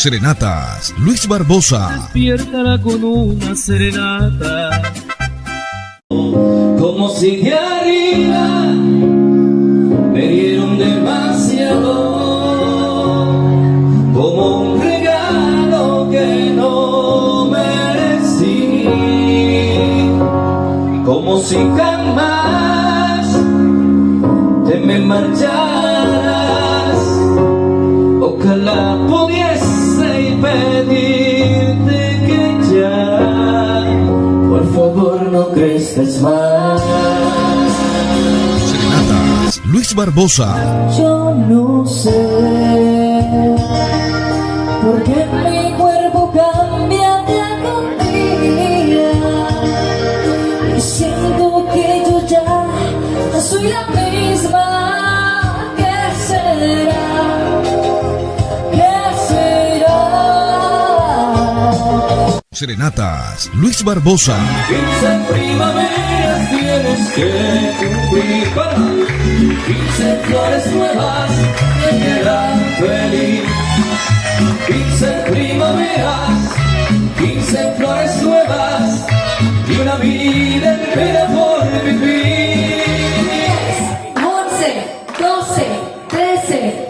Serenatas, Luis Barbosa. Despiértala con una serenata. Como si de arriba me dieron demasiado. Como un regalo que no merecí. Como si jamás te me marcharas. Ojalá más. Serenatas, Luis Barbosa. Yo no sé por qué mi cuerpo cambia día con día y siento que yo ya soy la misma. ¿Qué será? Serenatas, Luis Barbosa. Primaveras tienes que cumplir para 15 flores nuevas feliz. 15 primaveras 15 flores nuevas y una vida entera por vivir. 11, 12, 13,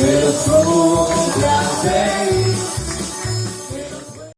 cumpleaños feliz,